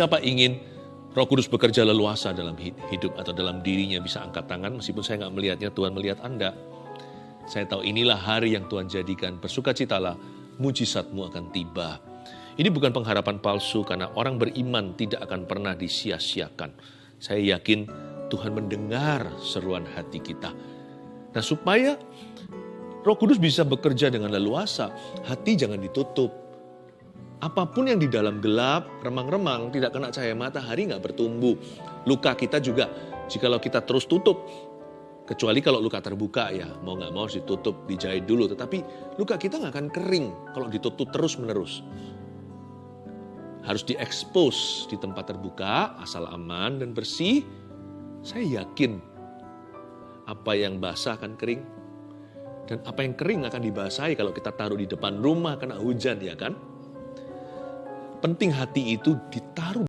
Siapa ingin Roh Kudus bekerja leluasa dalam hidup atau dalam dirinya bisa angkat tangan meskipun saya nggak melihatnya Tuhan melihat Anda. Saya tahu inilah hari yang Tuhan jadikan bersukacitalah mujizatmu akan tiba. Ini bukan pengharapan palsu karena orang beriman tidak akan pernah disia-siakan. Saya yakin Tuhan mendengar seruan hati kita. Nah supaya Roh Kudus bisa bekerja dengan leluasa, hati jangan ditutup apa pun yang di dalam gelap, remang-remang, tidak kena cahaya matahari nggak bertumbuh. Luka kita juga, jikalau kita terus tutup, kecuali kalau luka terbuka ya, mau nggak mau harus ditutup, dijahit dulu. Tetapi luka kita nggak akan kering kalau ditutup terus-menerus. Harus diekspos di tempat terbuka, asal aman dan bersih. Saya yakin apa yang basah akan kering. Dan apa yang kering akan dibasahi kalau kita taruh di depan rumah kena hujan ya kan? Penting hati itu ditaruh